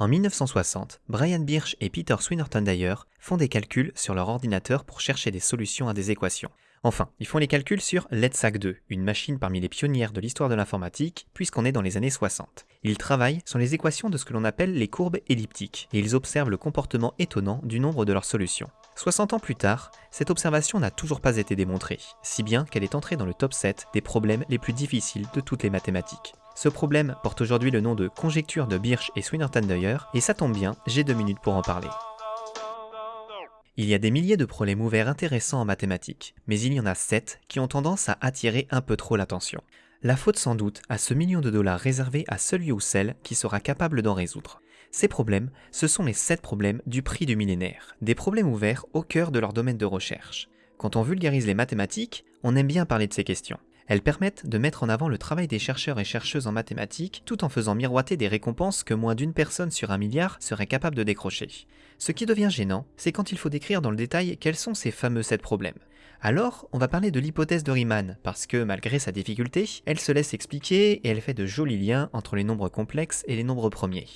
En 1960, Brian Birch et Peter Swinnerton d'ailleurs font des calculs sur leur ordinateur pour chercher des solutions à des équations. Enfin, ils font les calculs sur l'EDSAC 2, une machine parmi les pionnières de l'histoire de l'informatique, puisqu'on est dans les années 60. Ils travaillent sur les équations de ce que l'on appelle les courbes elliptiques, et ils observent le comportement étonnant du nombre de leurs solutions. 60 ans plus tard, cette observation n'a toujours pas été démontrée, si bien qu'elle est entrée dans le top 7 des problèmes les plus difficiles de toutes les mathématiques. Ce problème porte aujourd'hui le nom de conjecture de Birch et Swinnerton d'ailleurs, et ça tombe bien, j'ai deux minutes pour en parler. Il y a des milliers de problèmes ouverts intéressants en mathématiques, mais il y en a 7 qui ont tendance à attirer un peu trop l'attention. La faute sans doute à ce million de dollars réservé à celui ou celle qui sera capable d'en résoudre. Ces problèmes, ce sont les 7 problèmes du prix du millénaire, des problèmes ouverts au cœur de leur domaine de recherche. Quand on vulgarise les mathématiques, on aime bien parler de ces questions. Elles permettent de mettre en avant le travail des chercheurs et chercheuses en mathématiques tout en faisant miroiter des récompenses que moins d'une personne sur un milliard serait capable de décrocher. Ce qui devient gênant, c'est quand il faut décrire dans le détail quels sont ces fameux 7 problèmes. Alors, on va parler de l'hypothèse de Riemann, parce que malgré sa difficulté, elle se laisse expliquer et elle fait de jolis liens entre les nombres complexes et les nombres premiers.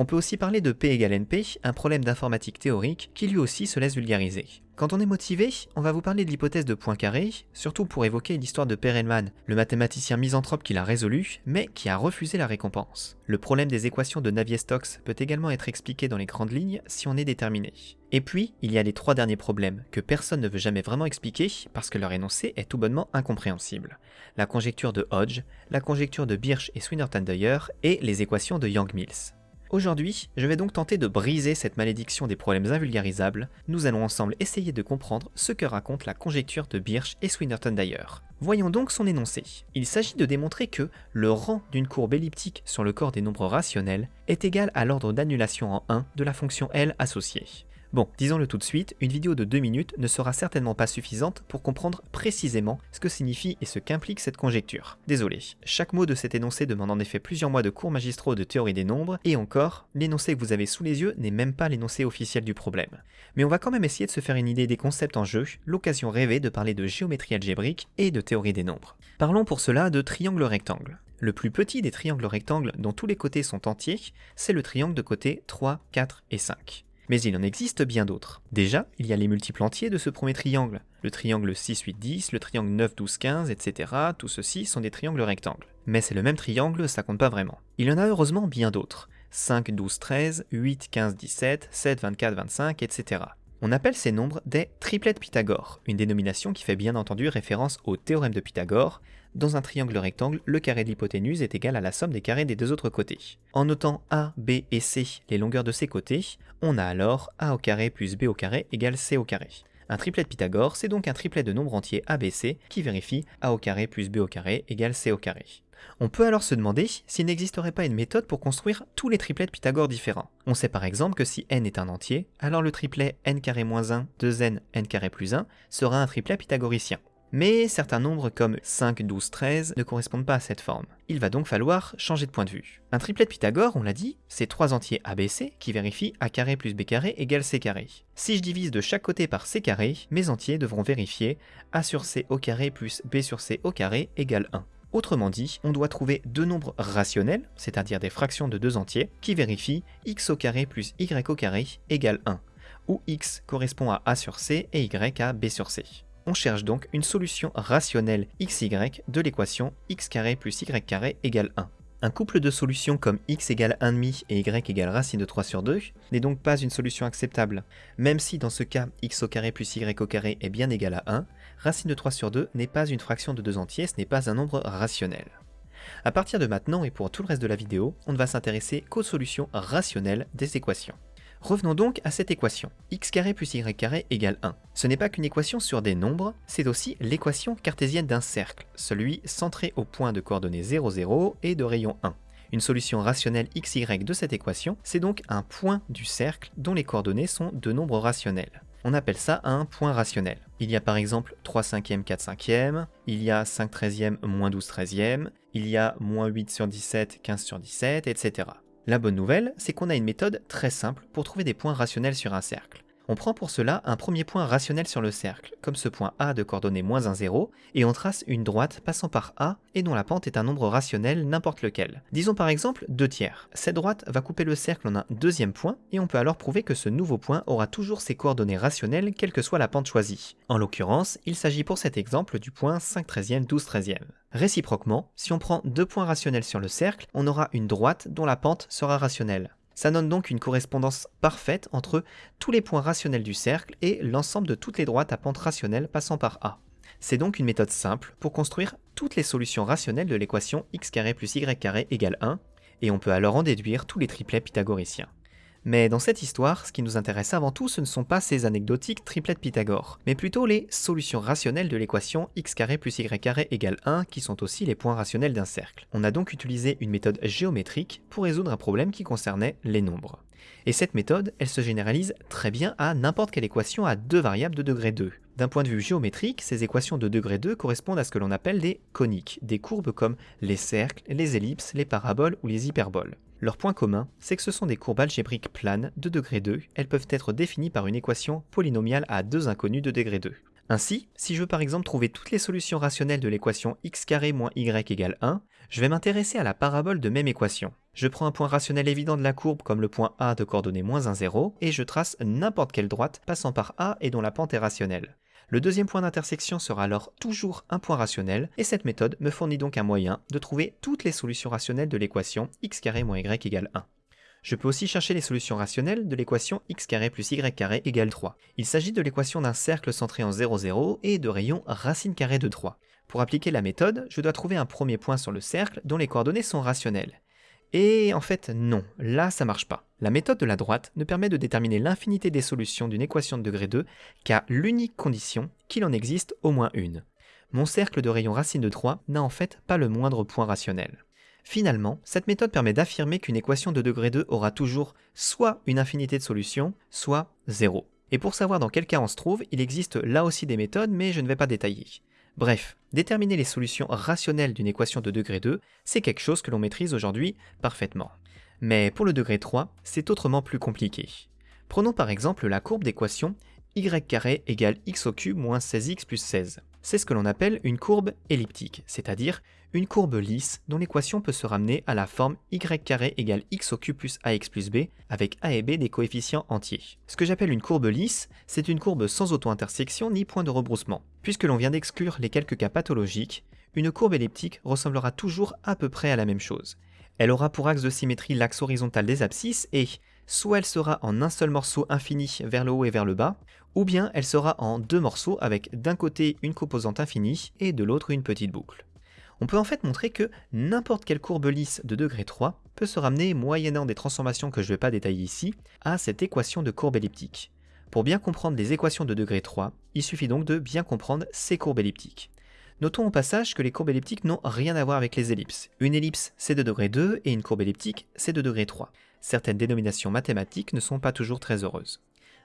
On peut aussi parler de P égale NP, un problème d'informatique théorique qui lui aussi se laisse vulgariser. Quand on est motivé, on va vous parler de l'hypothèse de Poincaré, surtout pour évoquer l'histoire de Perelman, le mathématicien misanthrope qui l'a résolu, mais qui a refusé la récompense. Le problème des équations de Navier-Stokes peut également être expliqué dans les grandes lignes si on est déterminé. Et puis, il y a les trois derniers problèmes, que personne ne veut jamais vraiment expliquer parce que leur énoncé est tout bonnement incompréhensible. La conjecture de Hodge, la conjecture de Birch et Swinnerton d'ailleurs, et les équations de Young-Mills. Aujourd'hui, je vais donc tenter de briser cette malédiction des problèmes invulgarisables. Nous allons ensemble essayer de comprendre ce que raconte la conjecture de Birch et Swinnerton d'ailleurs. Voyons donc son énoncé. Il s'agit de démontrer que le rang d'une courbe elliptique sur le corps des nombres rationnels est égal à l'ordre d'annulation en 1 de la fonction L associée. Bon, disons-le tout de suite, une vidéo de 2 minutes ne sera certainement pas suffisante pour comprendre précisément ce que signifie et ce qu'implique cette conjecture. Désolé, chaque mot de cet énoncé demande en effet plusieurs mois de cours magistraux de théorie des nombres, et encore, l'énoncé que vous avez sous les yeux n'est même pas l'énoncé officiel du problème. Mais on va quand même essayer de se faire une idée des concepts en jeu, l'occasion rêvée de parler de géométrie algébrique et de théorie des nombres. Parlons pour cela de triangle rectangle. Le plus petit des triangles rectangles dont tous les côtés sont entiers, c'est le triangle de côté 3, 4 et 5. Mais il en existe bien d'autres. Déjà, il y a les multiples entiers de ce premier triangle. Le triangle 6, 8, 10, le triangle 9, 12, 15, etc. Tout ceci sont des triangles rectangles. Mais c'est le même triangle, ça compte pas vraiment. Il y en a heureusement bien d'autres. 5, 12, 13, 8, 15, 17, 7, 24, 25, etc. On appelle ces nombres des triplets de Pythagore, une dénomination qui fait bien entendu référence au théorème de Pythagore. Dans un triangle rectangle, le carré de l'hypoténuse est égal à la somme des carrés des deux autres côtés. En notant A, B et C les longueurs de ces côtés, on a alors A au carré plus B au carré égale C au carré. Un triplet de Pythagore, c'est donc un triplet de nombres entiers ABC qui vérifie A au carré plus B au carré égale C au carré. On peut alors se demander s'il n'existerait pas une méthode pour construire tous les triplets de Pythagore différents. On sait par exemple que si n est un entier, alors le triplet n moins 1, 2n, n plus 1 sera un triplet pythagoricien. Mais certains nombres comme 5, 12, 13 ne correspondent pas à cette forme. Il va donc falloir changer de point de vue. Un triplet de Pythagore, on l'a dit, c'est trois entiers ABC qui vérifient a plus b égale c carré. Si je divise de chaque côté par c mes entiers devront vérifier a sur c plus b sur c égale 1. Autrement dit, on doit trouver deux nombres rationnels, c'est-à-dire des fractions de deux entiers, qui vérifient x au carré plus y au carré égale 1, où x correspond à a sur c et y à b sur c. On cherche donc une solution rationnelle xy de l'équation x carré plus y carré égale 1. Un couple de solutions comme x égale 1,5 et y égale racine de 3 sur 2 n'est donc pas une solution acceptable. Même si dans ce cas x au carré plus y au carré est bien égal à 1, racine de 3 sur 2 n'est pas une fraction de deux entiers, ce n'est pas un nombre rationnel. A partir de maintenant et pour tout le reste de la vidéo, on ne va s'intéresser qu'aux solutions rationnelles des équations. Revenons donc à cette équation. x carré plus y carré égale 1. Ce n'est pas qu'une équation sur des nombres, c'est aussi l'équation cartésienne d'un cercle, celui centré au point de coordonnées 0, 0 et de rayon 1. Une solution rationnelle xy de cette équation, c'est donc un point du cercle dont les coordonnées sont de nombres rationnels. On appelle ça un point rationnel. Il y a par exemple 3 cinquièmes, 4 cinquièmes, il y a 5 treizièmes, moins 12 treizièmes, il y a moins 8 sur 17, 15 sur 17, etc. La bonne nouvelle, c'est qu'on a une méthode très simple pour trouver des points rationnels sur un cercle. On prend pour cela un premier point rationnel sur le cercle, comme ce point A de coordonnées moins 1, 0, et on trace une droite passant par A et dont la pente est un nombre rationnel n'importe lequel. Disons par exemple 2 tiers. Cette droite va couper le cercle en un deuxième point, et on peut alors prouver que ce nouveau point aura toujours ses coordonnées rationnelles quelle que soit la pente choisie. En l'occurrence, il s'agit pour cet exemple du point 5 13e, 12 13e. Réciproquement, si on prend deux points rationnels sur le cercle, on aura une droite dont la pente sera rationnelle. Ça donne donc une correspondance parfaite entre tous les points rationnels du cercle et l'ensemble de toutes les droites à pente rationnelle passant par A. C'est donc une méthode simple pour construire toutes les solutions rationnelles de l'équation x plus y égale 1, et on peut alors en déduire tous les triplets pythagoriciens. Mais dans cette histoire, ce qui nous intéresse avant tout, ce ne sont pas ces anecdotiques triplets de Pythagore, mais plutôt les solutions rationnelles de l'équation x plus y égale 1, qui sont aussi les points rationnels d'un cercle. On a donc utilisé une méthode géométrique pour résoudre un problème qui concernait les nombres. Et cette méthode, elle se généralise très bien à n'importe quelle équation à deux variables de degré 2. D'un point de vue géométrique, ces équations de degré 2 correspondent à ce que l'on appelle des coniques, des courbes comme les cercles, les ellipses, les paraboles ou les hyperboles. Leur point commun, c'est que ce sont des courbes algébriques planes de degré 2, elles peuvent être définies par une équation polynomiale à deux inconnus de degré 2. Ainsi, si je veux par exemple trouver toutes les solutions rationnelles de l'équation x moins y égale 1, je vais m'intéresser à la parabole de même équation. Je prends un point rationnel évident de la courbe comme le point A de coordonnées moins 1, 0, et je trace n'importe quelle droite passant par A et dont la pente est rationnelle. Le deuxième point d'intersection sera alors toujours un point rationnel, et cette méthode me fournit donc un moyen de trouver toutes les solutions rationnelles de l'équation x moins y égale 1. Je peux aussi chercher les solutions rationnelles de l'équation x plus y égale 3. Il s'agit de l'équation d'un cercle centré en 0, 0 et de rayon racine carrée de 3. Pour appliquer la méthode, je dois trouver un premier point sur le cercle dont les coordonnées sont rationnelles. Et en fait, non, là ça marche pas. La méthode de la droite ne permet de déterminer l'infinité des solutions d'une équation de degré 2 qu'à l'unique condition qu'il en existe au moins une. Mon cercle de rayon racine de 3 n'a en fait pas le moindre point rationnel. Finalement, cette méthode permet d'affirmer qu'une équation de degré 2 aura toujours soit une infinité de solutions, soit 0. Et pour savoir dans quel cas on se trouve, il existe là aussi des méthodes, mais je ne vais pas détailler. Bref, déterminer les solutions rationnelles d'une équation de degré 2, c'est quelque chose que l'on maîtrise aujourd'hui parfaitement. Mais pour le degré 3, c'est autrement plus compliqué. Prenons par exemple la courbe d'équation y égale x au cube moins 16x plus 16. C'est ce que l'on appelle une courbe elliptique, c'est-à-dire une courbe lisse dont l'équation peut se ramener à la forme y égale x au cube plus ax plus b avec a et b des coefficients entiers. Ce que j'appelle une courbe lisse, c'est une courbe sans auto-intersection ni point de rebroussement. Puisque l'on vient d'exclure les quelques cas pathologiques, une courbe elliptique ressemblera toujours à peu près à la même chose. Elle aura pour axe de symétrie l'axe horizontal des abscisses et soit elle sera en un seul morceau infini vers le haut et vers le bas, ou bien elle sera en deux morceaux avec d'un côté une composante infinie et de l'autre une petite boucle. On peut en fait montrer que n'importe quelle courbe lisse de degré 3 peut se ramener, moyennant des transformations que je ne vais pas détailler ici, à cette équation de courbe elliptique. Pour bien comprendre les équations de degré 3, il suffit donc de bien comprendre ces courbes elliptiques. Notons au passage que les courbes elliptiques n'ont rien à voir avec les ellipses. Une ellipse c'est de degré 2 et une courbe elliptique c'est de degré 3. Certaines dénominations mathématiques ne sont pas toujours très heureuses.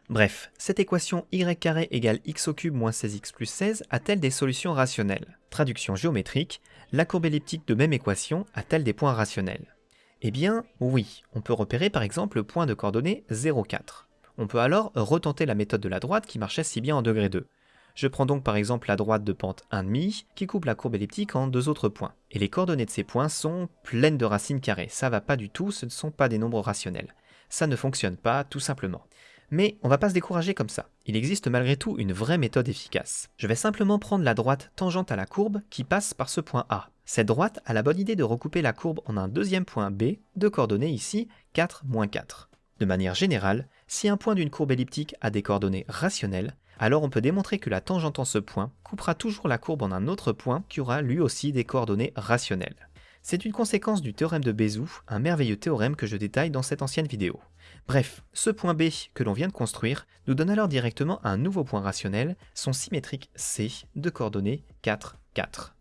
Bref, cette équation y égale x au cube moins 16x plus 16 a-t-elle des solutions rationnelles? Traduction géométrique, la courbe elliptique de même équation a-t-elle des points rationnels? Eh bien, oui, on peut repérer par exemple le point de coordonnées 0,4. On peut alors retenter la méthode de la droite qui marchait si bien en degré 2. Je prends donc par exemple la droite de pente 1,5 qui coupe la courbe elliptique en deux autres points. Et les coordonnées de ces points sont pleines de racines carrées. Ça va pas du tout, ce ne sont pas des nombres rationnels. Ça ne fonctionne pas, tout simplement. Mais on va pas se décourager comme ça. Il existe malgré tout une vraie méthode efficace. Je vais simplement prendre la droite tangente à la courbe qui passe par ce point A. Cette droite a la bonne idée de recouper la courbe en un deuxième point B, de coordonnées ici 4, 4. De manière générale, si un point d'une courbe elliptique a des coordonnées rationnelles, alors on peut démontrer que la tangente en ce point coupera toujours la courbe en un autre point qui aura lui aussi des coordonnées rationnelles. C'est une conséquence du théorème de Bézout, un merveilleux théorème que je détaille dans cette ancienne vidéo. Bref, ce point B que l'on vient de construire nous donne alors directement un nouveau point rationnel, son symétrique C de coordonnées 4, 4.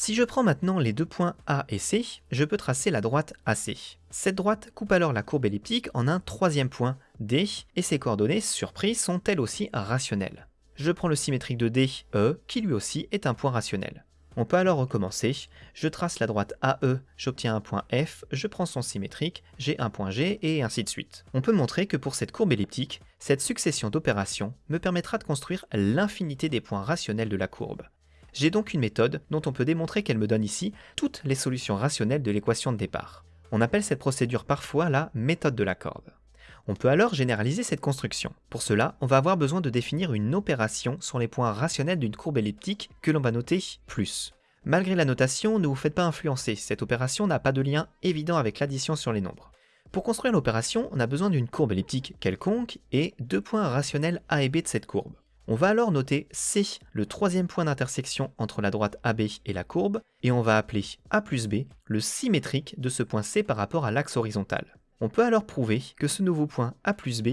Si je prends maintenant les deux points A et C, je peux tracer la droite AC. Cette droite coupe alors la courbe elliptique en un troisième point D, et ses coordonnées, surprise, sont elles aussi rationnelles. Je prends le symétrique de D, E, qui lui aussi est un point rationnel. On peut alors recommencer, je trace la droite AE, j'obtiens un point F, je prends son symétrique, j'ai un point G, et ainsi de suite. On peut montrer que pour cette courbe elliptique, cette succession d'opérations me permettra de construire l'infinité des points rationnels de la courbe. J'ai donc une méthode dont on peut démontrer qu'elle me donne ici toutes les solutions rationnelles de l'équation de départ. On appelle cette procédure parfois la méthode de la courbe. On peut alors généraliser cette construction. Pour cela, on va avoir besoin de définir une opération sur les points rationnels d'une courbe elliptique que l'on va noter plus. Malgré la notation, ne vous faites pas influencer, cette opération n'a pas de lien évident avec l'addition sur les nombres. Pour construire l'opération, on a besoin d'une courbe elliptique quelconque et deux points rationnels A et B de cette courbe. On va alors noter C, le troisième point d'intersection entre la droite AB et la courbe, et on va appeler A plus B le symétrique de ce point C par rapport à l'axe horizontal. On peut alors prouver que ce nouveau point A plus B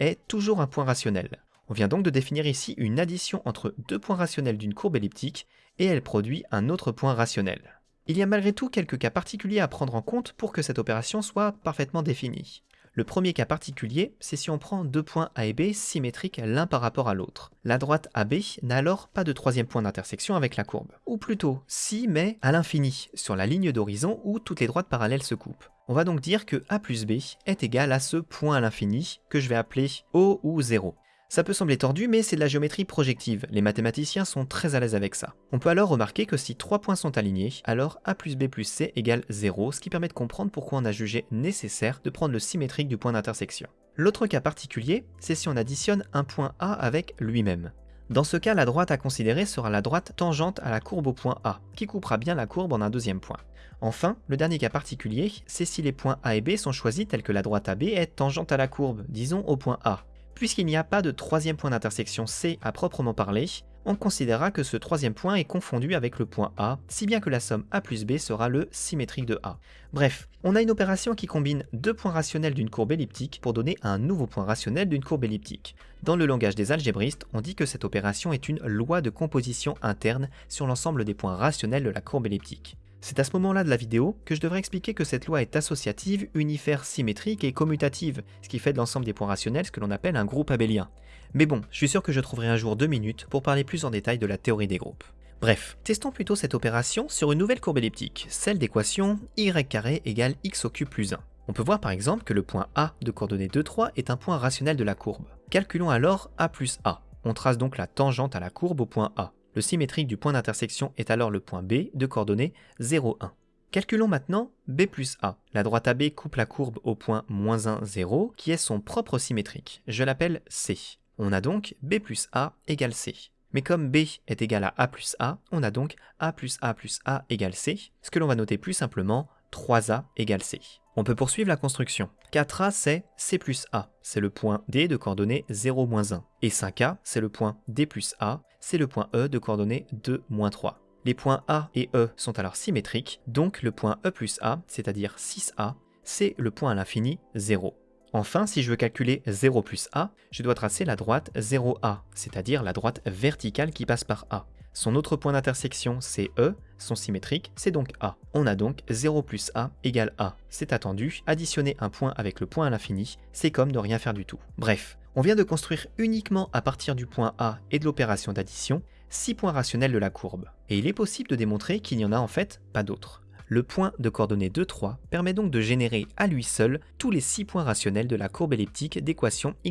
est toujours un point rationnel. On vient donc de définir ici une addition entre deux points rationnels d'une courbe elliptique, et elle produit un autre point rationnel. Il y a malgré tout quelques cas particuliers à prendre en compte pour que cette opération soit parfaitement définie. Le premier cas particulier, c'est si on prend deux points A et B symétriques l'un par rapport à l'autre. La droite AB n'a alors pas de troisième point d'intersection avec la courbe. Ou plutôt, si, mais à l'infini, sur la ligne d'horizon où toutes les droites parallèles se coupent. On va donc dire que A plus B est égal à ce point à l'infini, que je vais appeler O ou 0. Ça peut sembler tordu, mais c'est de la géométrie projective, les mathématiciens sont très à l'aise avec ça. On peut alors remarquer que si trois points sont alignés, alors A plus B plus C égale 0, ce qui permet de comprendre pourquoi on a jugé nécessaire de prendre le symétrique du point d'intersection. L'autre cas particulier, c'est si on additionne un point A avec lui-même. Dans ce cas, la droite à considérer sera la droite tangente à la courbe au point A, qui coupera bien la courbe en un deuxième point. Enfin, le dernier cas particulier, c'est si les points A et B sont choisis tels que la droite AB est tangente à la courbe, disons au point A. Puisqu'il n'y a pas de troisième point d'intersection C à proprement parler, on considérera que ce troisième point est confondu avec le point A, si bien que la somme A plus B sera le symétrique de A. Bref, on a une opération qui combine deux points rationnels d'une courbe elliptique pour donner un nouveau point rationnel d'une courbe elliptique. Dans le langage des algébristes, on dit que cette opération est une loi de composition interne sur l'ensemble des points rationnels de la courbe elliptique. C'est à ce moment-là de la vidéo que je devrais expliquer que cette loi est associative, unifère, symétrique et commutative, ce qui fait de l'ensemble des points rationnels ce que l'on appelle un groupe abélien. Mais bon, je suis sûr que je trouverai un jour deux minutes pour parler plus en détail de la théorie des groupes. Bref, testons plutôt cette opération sur une nouvelle courbe elliptique, celle d'équation y carré égale x au cube plus 1. On peut voir par exemple que le point A de coordonnées 2, 3 est un point rationnel de la courbe. Calculons alors A plus A. On trace donc la tangente à la courbe au point A. Le symétrique du point d'intersection est alors le point B de coordonnées 0, 1. Calculons maintenant B plus A. La droite AB coupe la courbe au point moins 1, 0, qui est son propre symétrique. Je l'appelle C. On a donc B plus A égale C. Mais comme B est égal à A plus A, on a donc A plus A plus A égale C, ce que l'on va noter plus simplement 3A égale C. On peut poursuivre la construction. 4A c'est C plus A, c'est le point D de coordonnées 0, 1. Et 5A c'est le point D plus A, c'est le point E de coordonnées 2, 3. Les points A et E sont alors symétriques, donc le point E plus A, c'est-à-dire 6A, c'est le point à l'infini 0. Enfin, si je veux calculer 0 plus A, je dois tracer la droite 0A, c'est-à-dire la droite verticale qui passe par A. Son autre point d'intersection, c'est E, son symétrique, c'est donc A. On a donc 0 plus A égale A. C'est attendu, additionner un point avec le point à l'infini, c'est comme ne rien faire du tout. Bref, on vient de construire uniquement à partir du point A et de l'opération d'addition, 6 points rationnels de la courbe. Et il est possible de démontrer qu'il n'y en a en fait pas d'autres. Le point de coordonnées 2, 3 permet donc de générer à lui seul tous les 6 points rationnels de la courbe elliptique d'équation y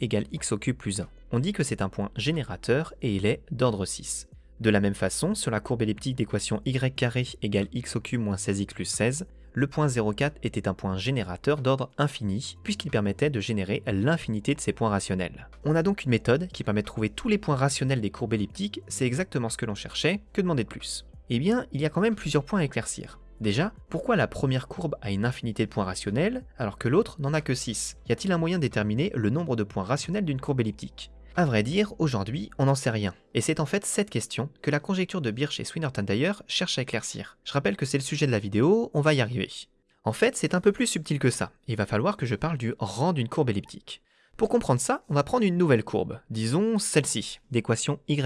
égale x au cube plus 1. On dit que c'est un point générateur et il est d'ordre 6. De la même façon, sur la courbe elliptique d'équation y égale x au cube moins 16x plus 16, le point 0,4 était un point générateur d'ordre infini, puisqu'il permettait de générer l'infinité de ces points rationnels. On a donc une méthode qui permet de trouver tous les points rationnels des courbes elliptiques, c'est exactement ce que l'on cherchait, que demander de plus? Eh bien, il y a quand même plusieurs points à éclaircir. Déjà, pourquoi la première courbe a une infinité de points rationnels, alors que l'autre n'en a que 6 Y a-t-il un moyen de déterminer le nombre de points rationnels d'une courbe elliptique? À vrai dire, aujourd'hui, on n'en sait rien. Et c'est en fait cette question que la conjecture de Birch et Swinnerton d'ailleurs cherche à éclaircir. Je rappelle que c'est le sujet de la vidéo, on va y arriver. En fait, c'est un peu plus subtil que ça. Il va falloir que je parle du rang d'une courbe elliptique. Pour comprendre ça, on va prendre une nouvelle courbe, disons celle-ci, d'équation y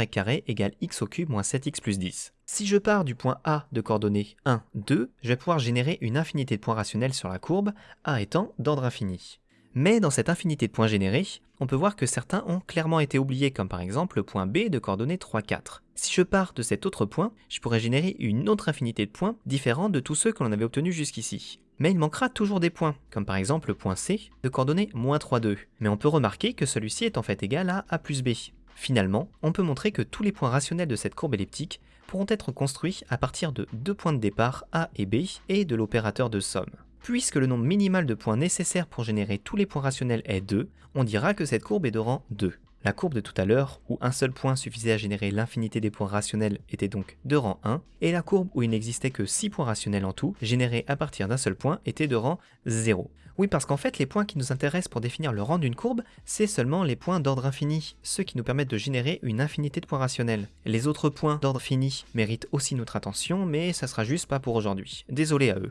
égale x au cube moins 7x plus 10. Si je pars du point A de coordonnées 1, 2, je vais pouvoir générer une infinité de points rationnels sur la courbe, A étant d'ordre infini. Mais dans cette infinité de points générés, on peut voir que certains ont clairement été oubliés, comme par exemple le point B de coordonnées 3, 4. Si je pars de cet autre point, je pourrais générer une autre infinité de points différente de tous ceux que l'on avait obtenus jusqu'ici. Mais il manquera toujours des points, comme par exemple le point C de coordonnées moins 3, 2. Mais on peut remarquer que celui-ci est en fait égal à A plus B. Finalement, on peut montrer que tous les points rationnels de cette courbe elliptique pourront être construits à partir de deux points de départ A et B et de l'opérateur de somme. Puisque le nombre minimal de points nécessaires pour générer tous les points rationnels est 2, on dira que cette courbe est de rang 2. La courbe de tout à l'heure, où un seul point suffisait à générer l'infinité des points rationnels, était donc de rang 1, et la courbe où il n'existait que 6 points rationnels en tout, générés à partir d'un seul point, était de rang 0. Oui, parce qu'en fait, les points qui nous intéressent pour définir le rang d'une courbe, c'est seulement les points d'ordre infini, ceux qui nous permettent de générer une infinité de points rationnels. Les autres points d'ordre fini méritent aussi notre attention, mais ça sera juste pas pour aujourd'hui. Désolé à eux.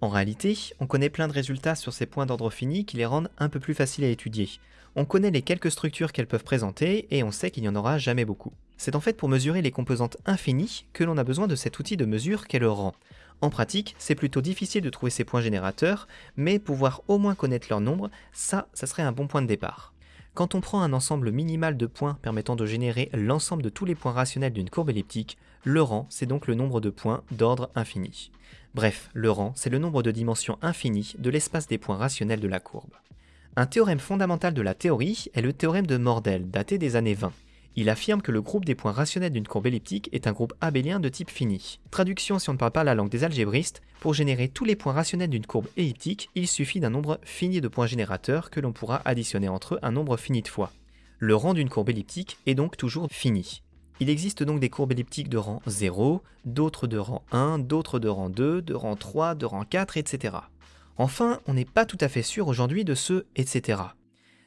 En réalité, on connaît plein de résultats sur ces points d'ordre fini qui les rendent un peu plus faciles à étudier. On connaît les quelques structures qu'elles peuvent présenter et on sait qu'il n'y en aura jamais beaucoup. C'est en fait pour mesurer les composantes infinies que l'on a besoin de cet outil de mesure qu'est le rang. En pratique, c'est plutôt difficile de trouver ces points générateurs, mais pouvoir au moins connaître leur nombre, ça, ça serait un bon point de départ. Quand on prend un ensemble minimal de points permettant de générer l'ensemble de tous les points rationnels d'une courbe elliptique, le rang, c'est donc le nombre de points d'ordre infini. Bref, le rang, c'est le nombre de dimensions infinies de l'espace des points rationnels de la courbe. Un théorème fondamental de la théorie est le théorème de Mordell, daté des années 20. Il affirme que le groupe des points rationnels d'une courbe elliptique est un groupe abélien de type fini. Traduction si on ne parle pas la langue des algébristes, pour générer tous les points rationnels d'une courbe elliptique, il suffit d'un nombre fini de points générateurs que l'on pourra additionner entre eux un nombre fini de fois. Le rang d'une courbe elliptique est donc toujours fini. Il existe donc des courbes elliptiques de rang 0, d'autres de rang 1, d'autres de rang 2, de rang 3, de rang 4, etc. Enfin, on n'est pas tout à fait sûr aujourd'hui de ce etc.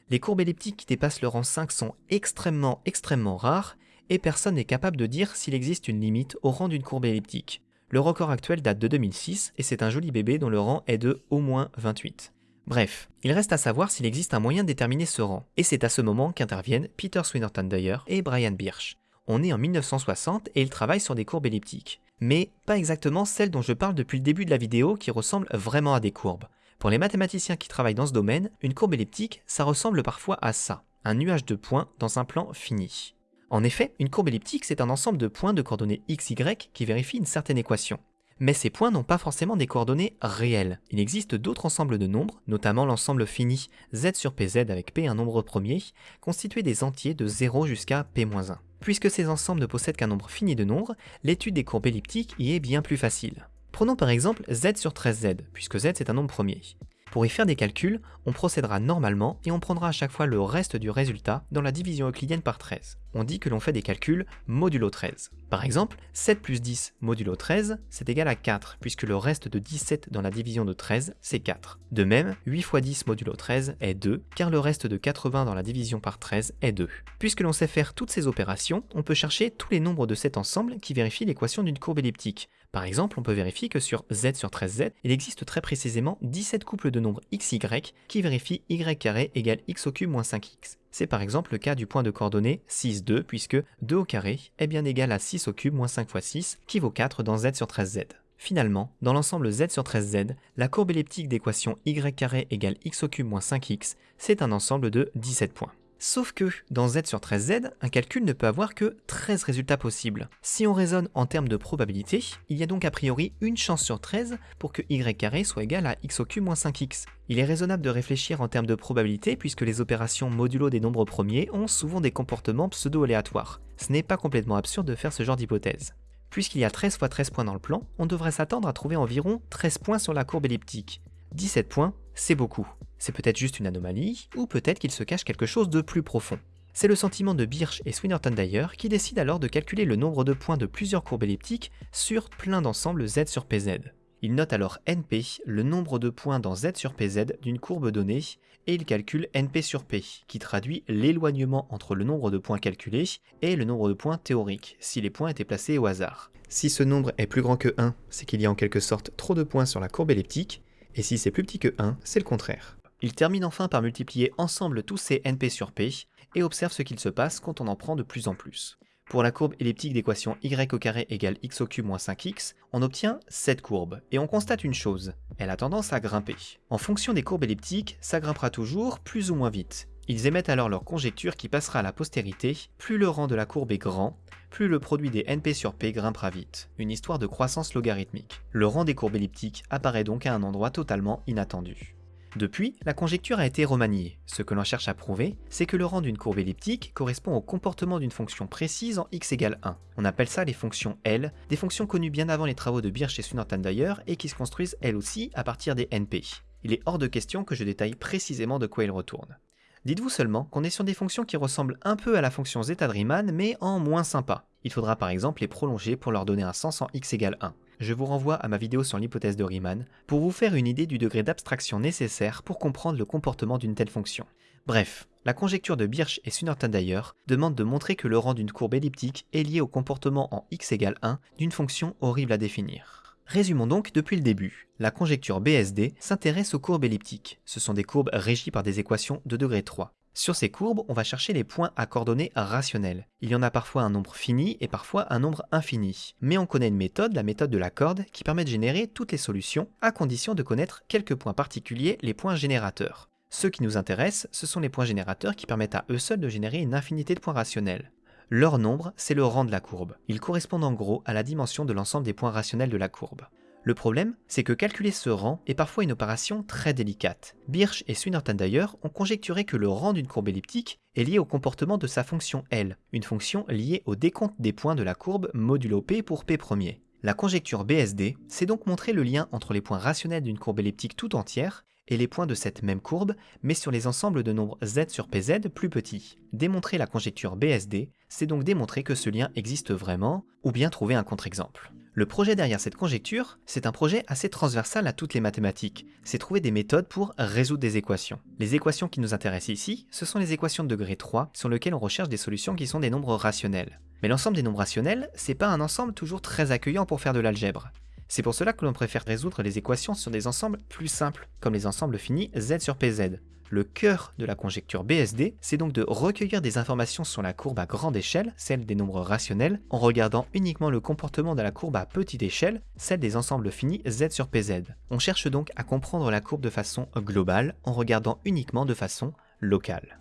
Les courbes elliptiques qui dépassent le rang 5 sont extrêmement extrêmement rares, et personne n'est capable de dire s'il existe une limite au rang d'une courbe elliptique. Le record actuel date de 2006, et c'est un joli bébé dont le rang est de au moins 28. Bref, il reste à savoir s'il existe un moyen de déterminer ce rang, et c'est à ce moment qu'interviennent Peter Swinnerton Dyer et Brian Birch. On est en 1960 et il travaille sur des courbes elliptiques. Mais pas exactement celles dont je parle depuis le début de la vidéo qui ressemblent vraiment à des courbes. Pour les mathématiciens qui travaillent dans ce domaine, une courbe elliptique, ça ressemble parfois à ça, un nuage de points dans un plan fini. En effet, une courbe elliptique, c'est un ensemble de points de coordonnées x, y qui vérifie une certaine équation. Mais ces points n'ont pas forcément des coordonnées réelles. Il existe d'autres ensembles de nombres, notamment l'ensemble fini z sur pz avec p un nombre premier, constitué des entiers de 0 jusqu'à p-1. Puisque ces ensembles ne possèdent qu'un nombre fini de nombres, l'étude des courbes elliptiques y est bien plus facile. Prenons par exemple z sur 13z, puisque z c'est un nombre premier. Pour y faire des calculs, on procédera normalement et on prendra à chaque fois le reste du résultat dans la division euclidienne par 13. On dit que l'on fait des calculs modulo 13. Par exemple, 7 plus 10 modulo 13, c'est égal à 4, puisque le reste de 17 dans la division de 13, c'est 4. De même, 8 fois 10 modulo 13 est 2, car le reste de 80 dans la division par 13 est 2. Puisque l'on sait faire toutes ces opérations, on peut chercher tous les nombres de cet ensemble qui vérifient l'équation d'une courbe elliptique. Par exemple, on peut vérifier que sur z sur 13z, il existe très précisément 17 couples de nombres xy qui vérifient y carré égale x au cube moins 5x. C'est par exemple le cas du point de coordonnées 6, 2, puisque 2 au carré est bien égal à 6 au cube moins 5 fois 6, qui vaut 4 dans z sur 13z. Finalement, dans l'ensemble z sur 13z, la courbe elliptique d'équation y carré égale x au cube moins 5x, c'est un ensemble de 17 points. Sauf que, dans z sur 13z, un calcul ne peut avoir que 13 résultats possibles. Si on raisonne en termes de probabilité, il y a donc a priori une chance sur 13 pour que y soit égal à x au cube moins 5x. Il est raisonnable de réfléchir en termes de probabilité puisque les opérations modulo des nombres premiers ont souvent des comportements pseudo-aléatoires. Ce n'est pas complètement absurde de faire ce genre d'hypothèse. Puisqu'il y a 13 fois 13 points dans le plan, on devrait s'attendre à trouver environ 13 points sur la courbe elliptique. 17 points, c'est beaucoup. C'est peut-être juste une anomalie, ou peut-être qu'il se cache quelque chose de plus profond. C'est le sentiment de Birch et Swinnerton d'ailleurs qui décident alors de calculer le nombre de points de plusieurs courbes elliptiques sur plein d'ensembles z sur pz. Ils notent alors np, le nombre de points dans z sur pz d'une courbe donnée, et ils calculent np sur p, qui traduit l'éloignement entre le nombre de points calculés et le nombre de points théoriques, si les points étaient placés au hasard. Si ce nombre est plus grand que 1, c'est qu'il y a en quelque sorte trop de points sur la courbe elliptique, et si c'est plus petit que 1, c'est le contraire. Il termine enfin par multiplier ensemble tous ces NP sur P, et observe ce qu'il se passe quand on en prend de plus en plus. Pour la courbe elliptique d'équation y au carré égale x au cube moins 5x, on obtient cette courbe, et on constate une chose, elle a tendance à grimper. En fonction des courbes elliptiques, ça grimpera toujours plus ou moins vite. Ils émettent alors leur conjecture qui passera à la postérité, plus le rang de la courbe est grand, plus le produit des NP sur P grimpera vite, une histoire de croissance logarithmique. Le rang des courbes elliptiques apparaît donc à un endroit totalement inattendu. Depuis, la conjecture a été remaniée. Ce que l'on cherche à prouver, c'est que le rang d'une courbe elliptique correspond au comportement d'une fonction précise en x égale 1. On appelle ça les fonctions L, des fonctions connues bien avant les travaux de Birch et Swinerton d'ailleurs, et qui se construisent elles aussi à partir des NP. Il est hors de question que je détaille précisément de quoi il retourne. Dites-vous seulement qu'on est sur des fonctions qui ressemblent un peu à la fonction zeta de Riemann, mais en moins sympa. Il faudra par exemple les prolonger pour leur donner un sens en x égale 1 je vous renvoie à ma vidéo sur l'hypothèse de Riemann pour vous faire une idée du degré d'abstraction nécessaire pour comprendre le comportement d'une telle fonction. Bref, la conjecture de Birch et Sunnerton d'ailleurs demande de montrer que le rang d'une courbe elliptique est lié au comportement en x égale 1 d'une fonction horrible à définir. Résumons donc depuis le début. La conjecture BSD s'intéresse aux courbes elliptiques. Ce sont des courbes régies par des équations de degré 3. Sur ces courbes, on va chercher les points à coordonnées rationnelles. Il y en a parfois un nombre fini et parfois un nombre infini. Mais on connaît une méthode, la méthode de la corde, qui permet de générer toutes les solutions, à condition de connaître quelques points particuliers, les points générateurs. Ceux qui nous intéressent, ce sont les points générateurs qui permettent à eux seuls de générer une infinité de points rationnels. Leur nombre, c'est le rang de la courbe. Ils correspondent en gros à la dimension de l'ensemble des points rationnels de la courbe. Le problème, c'est que calculer ce rang est parfois une opération très délicate. Birch et Swinnerton d'ailleurs ont conjecturé que le rang d'une courbe elliptique est lié au comportement de sa fonction L, une fonction liée au décompte des points de la courbe modulo P pour P premier. La conjecture BSD s'est donc montré le lien entre les points rationnels d'une courbe elliptique tout entière et les points de cette même courbe, mais sur les ensembles de nombres z sur pz plus petits. Démontrer la conjecture BSD, c'est donc démontrer que ce lien existe vraiment, ou bien trouver un contre-exemple. Le projet derrière cette conjecture, c'est un projet assez transversal à toutes les mathématiques. C'est trouver des méthodes pour résoudre des équations. Les équations qui nous intéressent ici, ce sont les équations de degré 3 sur lesquelles on recherche des solutions qui sont des nombres rationnels. Mais l'ensemble des nombres rationnels, c'est pas un ensemble toujours très accueillant pour faire de l'algèbre. C'est pour cela que l'on préfère résoudre les équations sur des ensembles plus simples, comme les ensembles finis z sur pz. Le cœur de la conjecture BSD, c'est donc de recueillir des informations sur la courbe à grande échelle, celle des nombres rationnels, en regardant uniquement le comportement de la courbe à petite échelle, celle des ensembles finis z sur pz. On cherche donc à comprendre la courbe de façon globale, en regardant uniquement de façon locale.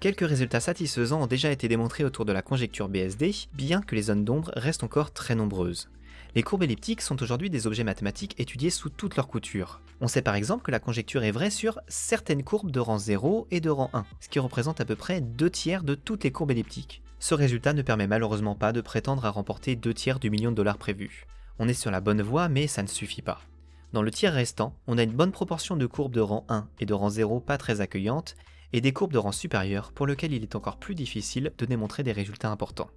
Quelques résultats satisfaisants ont déjà été démontrés autour de la conjecture BSD, bien que les zones d'ombre restent encore très nombreuses. Les courbes elliptiques sont aujourd'hui des objets mathématiques étudiés sous toute leur couture. On sait par exemple que la conjecture est vraie sur certaines courbes de rang 0 et de rang 1, ce qui représente à peu près 2 tiers de toutes les courbes elliptiques. Ce résultat ne permet malheureusement pas de prétendre à remporter 2 tiers du million de dollars prévu. On est sur la bonne voie, mais ça ne suffit pas. Dans le tiers restant, on a une bonne proportion de courbes de rang 1 et de rang 0 pas très accueillantes, et des courbes de rang supérieur pour lesquelles il est encore plus difficile de démontrer des résultats importants.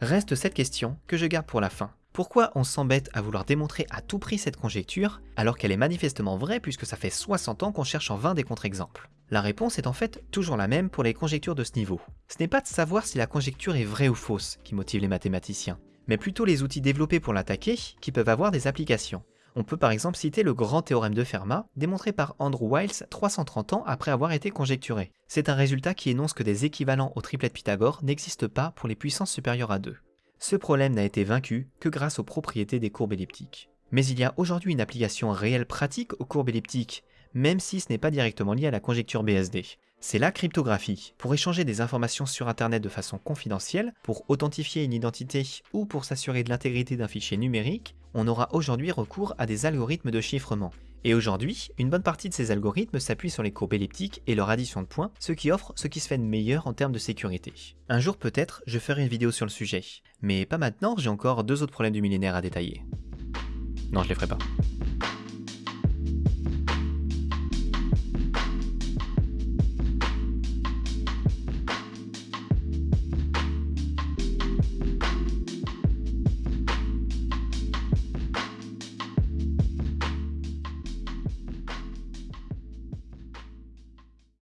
Reste cette question que je garde pour la fin. Pourquoi on s'embête à vouloir démontrer à tout prix cette conjecture alors qu'elle est manifestement vraie puisque ça fait 60 ans qu'on cherche en vain des contre-exemples? La réponse est en fait toujours la même pour les conjectures de ce niveau. Ce n'est pas de savoir si la conjecture est vraie ou fausse qui motive les mathématiciens, mais plutôt les outils développés pour l'attaquer qui peuvent avoir des applications. On peut par exemple citer le grand théorème de Fermat, démontré par Andrew Wiles 330 ans après avoir été conjecturé. C'est un résultat qui énonce que des équivalents au triplet de Pythagore n'existent pas pour les puissances supérieures à 2 ce problème n'a été vaincu que grâce aux propriétés des courbes elliptiques. Mais il y a aujourd'hui une application réelle pratique aux courbes elliptiques, même si ce n'est pas directement lié à la conjecture BSD. C'est la cryptographie. Pour échanger des informations sur Internet de façon confidentielle, pour authentifier une identité ou pour s'assurer de l'intégrité d'un fichier numérique, on aura aujourd'hui recours à des algorithmes de chiffrement. Et aujourd'hui, une bonne partie de ces algorithmes s'appuient sur les courbes elliptiques et leur addition de points, ce qui offre ce qui se fait de meilleur en termes de sécurité. Un jour peut-être, je ferai une vidéo sur le sujet. Mais pas maintenant, j'ai encore deux autres problèmes du millénaire à détailler. Non, je les ferai pas.